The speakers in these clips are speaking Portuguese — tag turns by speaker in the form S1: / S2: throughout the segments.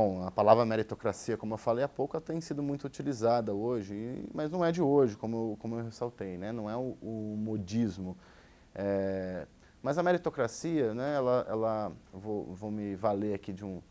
S1: Bom, a palavra meritocracia, como eu falei há pouco, tem sido muito utilizada hoje, mas não é de hoje, como, como eu ressaltei, né? não é o, o modismo. É, mas a meritocracia, né, ela, ela vou, vou me valer aqui de um,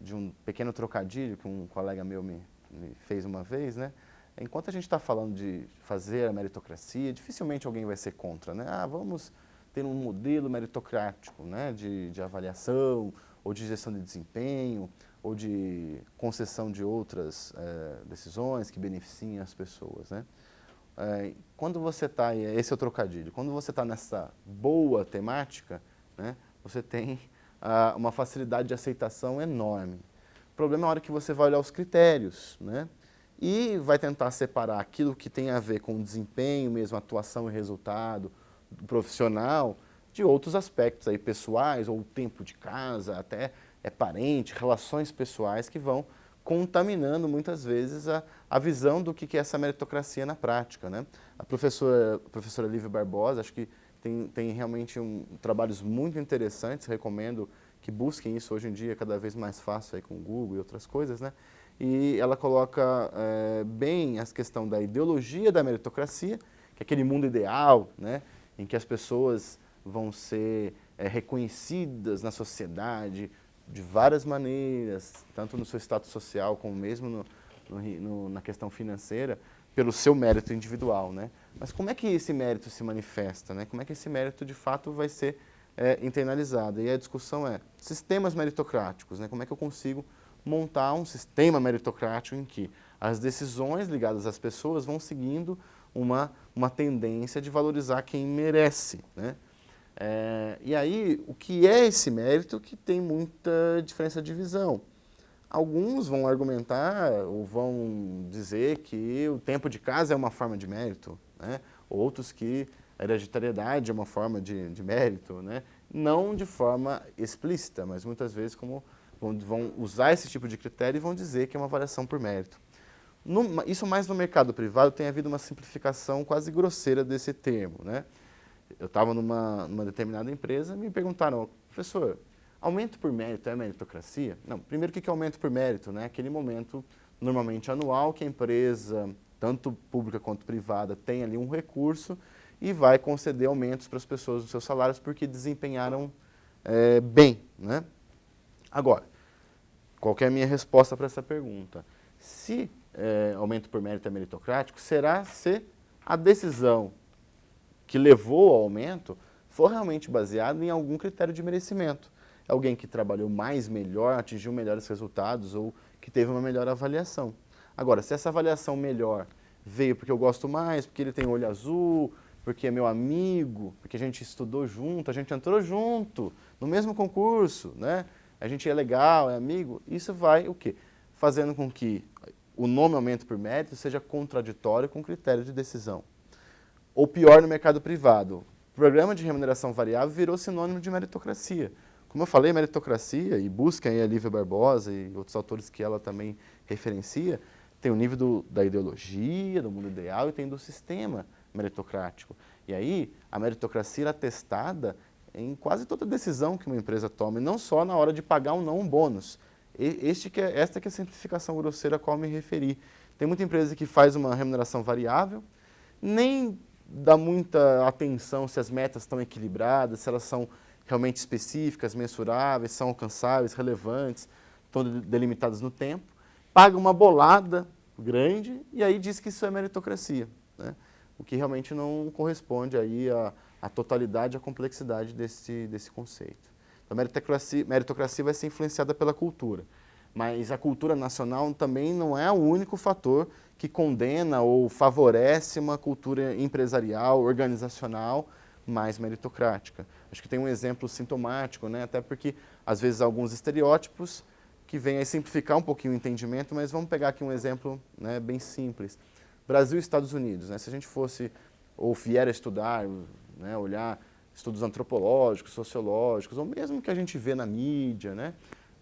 S1: de um pequeno trocadilho que um colega meu me, me fez uma vez, né? Enquanto a gente está falando de fazer a meritocracia, dificilmente alguém vai ser contra, né? Ah, vamos ter um modelo meritocrático, né, de, de avaliação, ou de gestão de desempenho, ou de concessão de outras é, decisões que beneficiem as pessoas, né? É, quando você está, esse é o trocadilho, quando você está nessa boa temática, né, você tem ah, uma facilidade de aceitação enorme. O problema é a hora que você vai olhar os critérios, né, e vai tentar separar aquilo que tem a ver com desempenho mesmo, atuação e resultado do profissional, de outros aspectos aí pessoais, ou tempo de casa, até é parente, relações pessoais que vão contaminando muitas vezes a, a visão do que é essa meritocracia na prática. Né? A professora, professora Lívia Barbosa, acho que tem, tem realmente um, trabalhos muito interessantes, recomendo que busquem isso hoje em dia, cada vez mais fácil aí com o Google e outras coisas, né? E ela coloca é, bem a questão da ideologia da meritocracia, que é aquele mundo ideal, né? Em que as pessoas vão ser é, reconhecidas na sociedade, de várias maneiras, tanto no seu status social como mesmo no, no, no, na questão financeira, pelo seu mérito individual. Né? Mas como é que esse mérito se manifesta? Né? Como é que esse mérito de fato vai ser é, internalizado? E a discussão é sistemas meritocráticos, né? como é que eu consigo montar um sistema meritocrático em que as decisões ligadas às pessoas vão seguindo uma, uma tendência de valorizar quem merece. Né? É, e aí, o que é esse mérito que tem muita diferença de visão? Alguns vão argumentar ou vão dizer que o tempo de casa é uma forma de mérito, né? outros que a hereditariedade é uma forma de, de mérito, né? não de forma explícita, mas muitas vezes como vão, usar esse tipo de critério e vão dizer que é uma avaliação por mérito. No, isso mais no mercado privado tem havido uma simplificação quase grosseira desse termo. Né? Eu estava numa, numa determinada empresa e me perguntaram, professor, aumento por mérito é meritocracia? Não, primeiro o que é aumento por mérito? Né? Aquele momento, normalmente anual, que a empresa, tanto pública quanto privada, tem ali um recurso e vai conceder aumentos para as pessoas dos seus salários porque desempenharam é, bem. Né? Agora, qual é a minha resposta para essa pergunta? Se é, aumento por mérito é meritocrático, será se a decisão que levou ao aumento for realmente baseado em algum critério de merecimento. Alguém que trabalhou mais, melhor, atingiu melhores resultados ou que teve uma melhor avaliação. Agora, se essa avaliação melhor veio porque eu gosto mais, porque ele tem olho azul, porque é meu amigo, porque a gente estudou junto, a gente entrou junto no mesmo concurso, né? a gente é legal, é amigo, isso vai o quê? Fazendo com que o nome aumento por mérito seja contraditório com o critério de decisão ou pior no mercado privado. O programa de remuneração variável virou sinônimo de meritocracia. Como eu falei, meritocracia, e busquem aí a Lívia Barbosa e outros autores que ela também referencia, tem o nível do, da ideologia, do mundo ideal e tem do sistema meritocrático. E aí, a meritocracia é testada em quase toda decisão que uma empresa toma, e não só na hora de pagar ou não um bônus. Este que é, esta que é a simplificação grosseira a qual me referi. Tem muita empresa que faz uma remuneração variável, nem dá muita atenção se as metas estão equilibradas, se elas são realmente específicas, mensuráveis, são alcançáveis, relevantes, estão delimitadas no tempo, paga uma bolada grande e aí diz que isso é meritocracia, né? o que realmente não corresponde aí à, à totalidade, à complexidade desse, desse conceito. Então, meritocracia, meritocracia vai ser influenciada pela cultura, mas a cultura nacional também não é o único fator que condena ou favorece uma cultura empresarial, organizacional, mais meritocrática. Acho que tem um exemplo sintomático, né? até porque, às vezes, alguns estereótipos que vêm a simplificar um pouquinho o entendimento, mas vamos pegar aqui um exemplo né, bem simples. Brasil e Estados Unidos. Né? Se a gente fosse, ou vier a estudar, né, olhar estudos antropológicos, sociológicos, ou mesmo que a gente vê na mídia, né?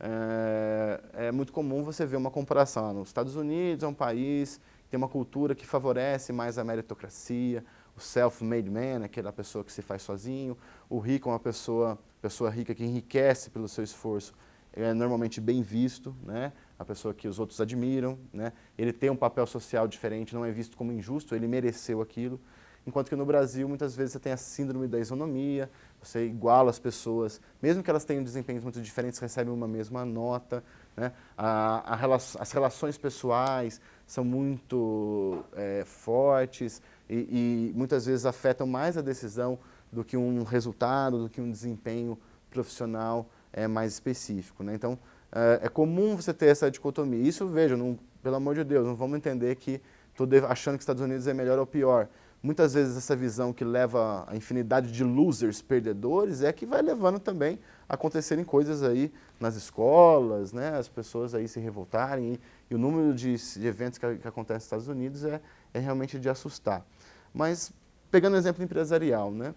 S1: É, é muito comum você ver uma comparação. Nos Estados Unidos é um país que tem uma cultura que favorece mais a meritocracia, o self-made man, aquela pessoa que se faz sozinho, o rico é uma pessoa, pessoa rica que enriquece pelo seu esforço é normalmente bem visto, né? a pessoa que os outros admiram, né? ele tem um papel social diferente, não é visto como injusto, ele mereceu aquilo. Enquanto que no Brasil, muitas vezes, você tem a síndrome da isonomia, você iguala as pessoas, mesmo que elas tenham desempenhos muito diferentes, recebem uma mesma nota. Né? A, a as relações pessoais são muito é, fortes e, e muitas vezes afetam mais a decisão do que um resultado, do que um desempenho profissional é, mais específico. Né? Então, é, é, comum você ter essa dicotomia. Isso, veja, não, pelo amor de Deus, não vamos entender que estou achando que os Estados Unidos é melhor ou pior. Muitas vezes essa visão que leva a infinidade de losers, perdedores, é que vai levando também a acontecerem coisas aí nas escolas, né? as pessoas aí se revoltarem, e, e o número de, de eventos que, que acontecem nos Estados Unidos é, é realmente de assustar. Mas, pegando o exemplo empresarial, né?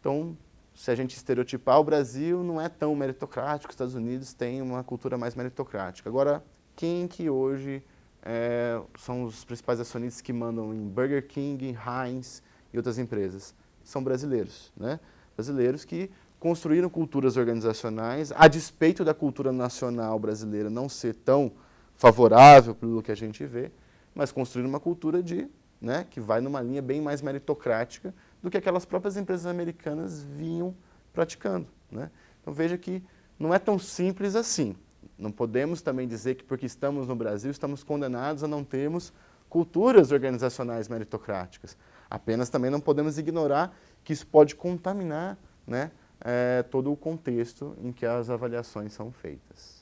S1: então, se a gente estereotipar, o Brasil não é tão meritocrático, os Estados Unidos têm uma cultura mais meritocrática. Agora, quem que hoje é, são os principais acionistas que mandam em Burger King, Heinz e outras empresas. São brasileiros, né? Brasileiros que construíram culturas organizacionais, a despeito da cultura nacional brasileira não ser tão favorável pelo que a gente vê, mas construíram uma cultura de, né, que vai numa linha bem mais meritocrática do que aquelas próprias empresas americanas vinham praticando. Né? Então veja que não é tão simples assim. Não podemos também dizer que porque estamos no Brasil estamos condenados a não termos culturas organizacionais meritocráticas. Apenas também não podemos ignorar que isso pode contaminar né, é, todo o contexto em que as avaliações são feitas.